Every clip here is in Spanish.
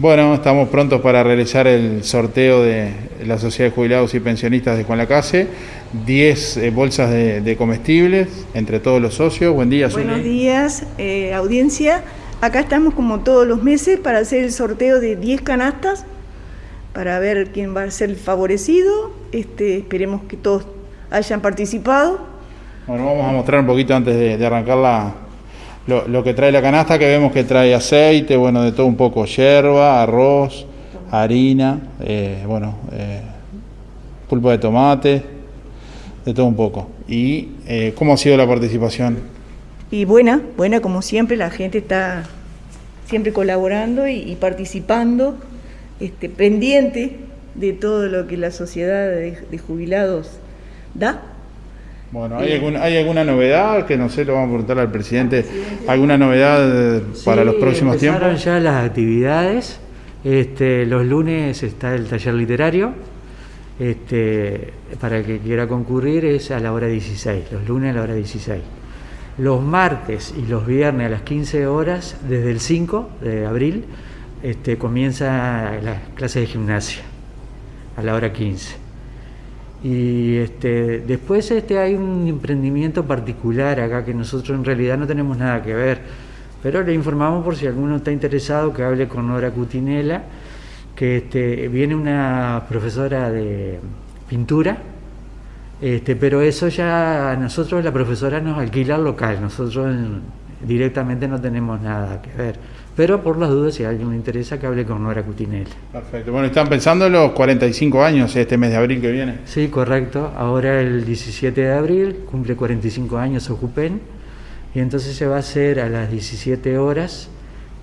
Bueno, estamos prontos para realizar el sorteo de la Sociedad de Jubilados y Pensionistas de Juan Lacase. 10 eh, bolsas de, comestibles entre todos los socios. Buen día, Buenos días, eh, audiencia. Acá estamos como todos los meses para hacer el sorteo de 10 canastas para ver quién va a ser el favorecido. Este, esperemos que todos hayan participado. Bueno, vamos a mostrar un poquito antes de arrancar la, lo, que trae la canasta, que vemos que trae aceite, bueno, de todo un poco, yerba, arroz, harina, eh, bueno, eh, pulpa de tomate, de todo un poco. ¿Y eh, cómo ha sido la participación? Y buena, buena como siempre, la gente está siempre colaborando y, participando, este, pendiente de todo lo que la sociedad de jubilados da. Bueno, ¿hay, ¿hay alguna novedad que no sé, lo vamos a preguntar al presidente? ¿Alguna novedad eh, para los próximos tiempos? ya las actividades. Este, los lunes está el taller literario. Este, para el que quiera concurrir es a la hora 16, los lunes a la hora 16. Los martes y los viernes a las 15 horas, desde el 5 de abril, este, comienza la clase de gimnasia a la hora 15. Y este, después este, hay un emprendimiento particular acá que nosotros en realidad no tenemos nada que ver, pero le informamos por si alguno está interesado que hable con Nora Cutinela, que este, viene una profesora de pintura, este, pero eso ya nosotros la profesora nos alquila local, nosotros directamente no tenemos nada que ver. Pero por las dudas, si a alguien le interesa, que hable con Nora Cutinel. Perfecto. Bueno, están pensando en los 45 años este mes de abril que viene. Sí, correcto. Ahora el 17 de abril cumple 45 años Ocupen. Y entonces se va a hacer a las 17 horas,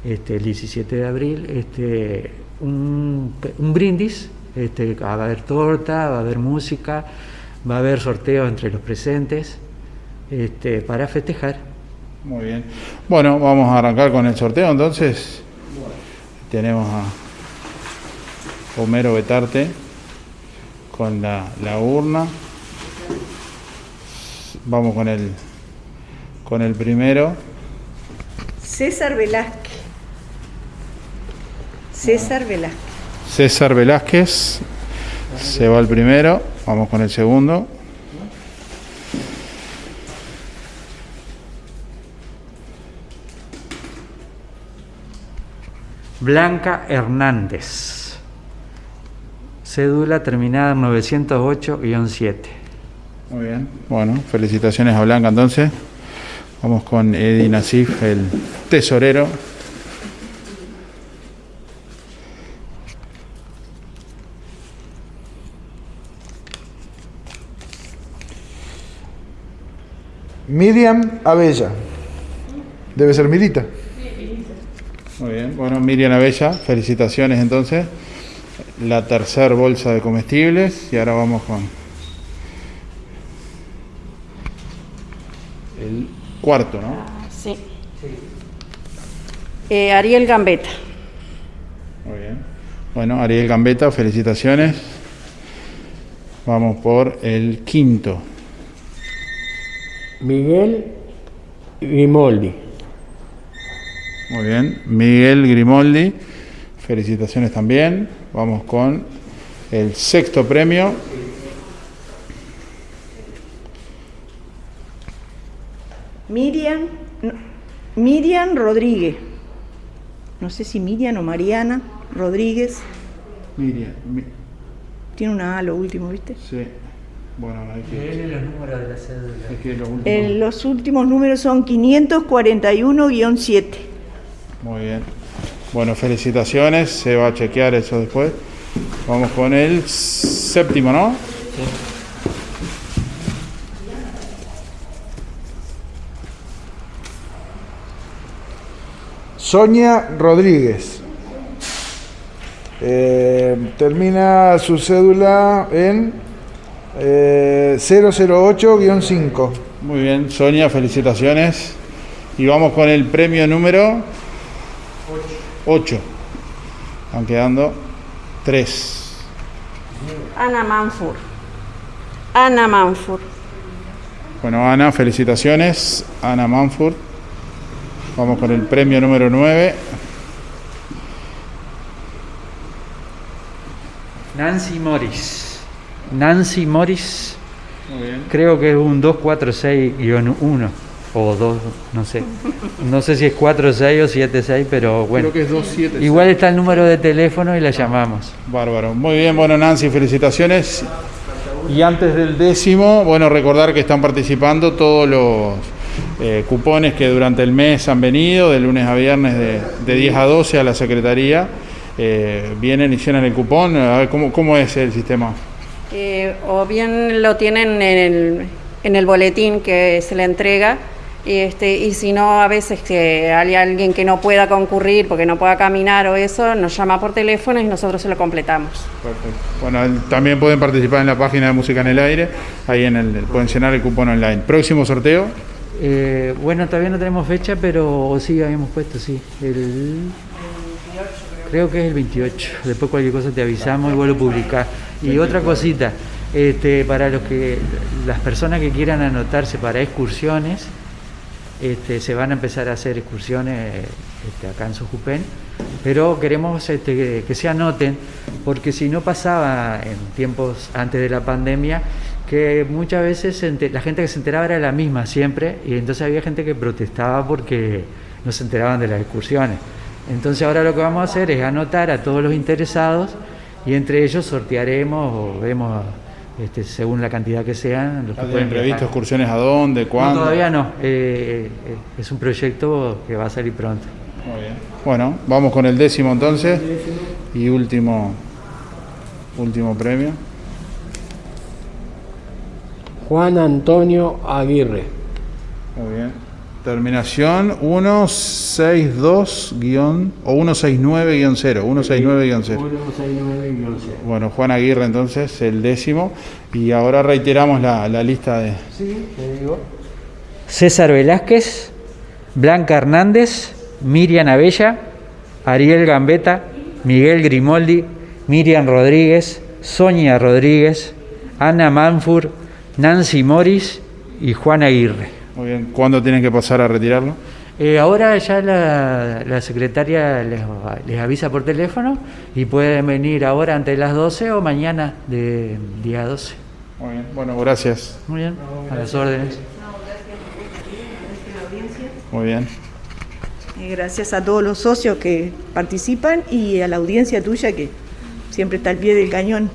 este, el 17 de abril, este, un, brindis. Este, va a haber torta, va a haber música, va a haber sorteo entre los presentes este, para festejar. Muy bien. Bueno, vamos a arrancar con el sorteo entonces. Tenemos a Homero Betarte con la, urna. Vamos con el con el primero. César Velázquez. César Velázquez. César Velázquez. Se va el primero. Vamos con el segundo. Blanca Hernández. Cédula terminada en 908-7. Muy bien. Bueno, felicitaciones a Blanca entonces. Vamos con Eddie Nasif, el tesorero. Miriam Abella. Debe ser Mirita. Muy bien, bueno, Miriam Abella, felicitaciones entonces. La tercer bolsa de comestibles y ahora vamos con el cuarto, ¿no? Sí. Eh, Ariel Gambetta. Muy bien. Bueno, Ariel Gambetta, felicitaciones. Vamos por el quinto. Miguel Grimoldi. Muy bien. Miguel Grimoldi, felicitaciones también. Vamos con el sexto premio. Miriam, Miriam Rodríguez. No sé si Miriam o Mariana Rodríguez. Miriam. Tiene una A lo último, ¿viste? Sí. Bueno, hay que... los números de la cédula. los, últimos... Eh, los últimos números son 541-7. Muy bien. Bueno, felicitaciones. Se va a chequear eso después. Vamos con el séptimo, ¿no? Sonia Rodríguez. Eh, termina su cédula en 008-5. Eh, Muy bien, Sonia, felicitaciones. Y vamos con el premio número 8. Van quedando 3. Ana Manfur. Ana Manfur. Bueno, Ana, felicitaciones. Ana Manfur. Vamos con el premio número 9. Nancy Morris. Nancy Morris, Muy bien. creo que es un 246-1 o 2, no sé. No sé si es 46 o 76, pero bueno. Creo que es 27. Igual está el número de teléfono y la llamamos. Bárbaro. Muy bien, bueno, Nancy, felicitaciones. Y antes del décimo, bueno, recordar que están participando todos los eh, cupones que durante el mes han venido, de lunes a viernes de, de 10 a 12 a la Secretaría. Eh, vienen y llenan el cupón. A ver, ¿cómo, cómo es el sistema? Eh, o bien lo tienen en el, en el boletín que se le entrega, y, este, y si no, a veces que hay alguien que no pueda concurrir porque no pueda caminar o eso, nos llama por teléfono y nosotros se lo completamos. Perfecto. Bueno, también pueden participar en la página de Música en el Aire, ahí en el, pueden llenar el cupón online. Próximo sorteo, Eh, bueno, todavía no tenemos fecha, pero sí habíamos puesto, sí. El, creo que es el 28. Después cualquier cosa te avisamos y vuelvo a publicar. Y otra cosita, este, para los que las personas que quieran anotarse para excursiones, este, se van a empezar a hacer excursiones este, acá en pero queremos este, que, se anoten, porque si no pasaba en tiempos antes de la pandemia, que muchas veces la gente que se enteraba era la misma siempre, y entonces había gente que protestaba porque no se enteraban de las excursiones. Entonces ahora lo que vamos a hacer es anotar a todos los interesados y entre ellos sortearemos o vemos este, según la cantidad que sean los que ¿Tienen pueden previsto viajar. excursiones a dónde, No, cuándo? todavía no. eh, eh, es un proyecto que va a salir pronto. Muy bien. Bueno, vamos con el décimo entonces y último, último premio. Juan Antonio Aguirre. Muy bien. Terminación 162 guion o 169-0, 169-0. 169-0. Bueno, Juan Aguirre entonces, el décimo. Y ahora reiteramos la, la lista de... Sí, te digo. César Velázquez, Blanca Hernández, Miriam Abella, Ariel Gambetta, Miguel Grimoldi, Miriam Rodríguez, Sonia Rodríguez, Ana Manfur, Nancy Morris y Juan Aguirre. Muy bien. ¿Cuándo tienen que pasar a retirarlo? Eh, ahora ya la, la secretaria les, les avisa por teléfono y pueden venir ahora antes de las 12 o mañana de día 12. Muy bien. Bueno, gracias. Muy bien, a las órdenes. Muy bien. Eh, Gracias a todos los socios que participan y a la audiencia tuya que siempre está al pie del cañón,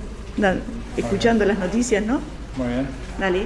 escuchando las noticias, ¿no? Muy bien. Dale.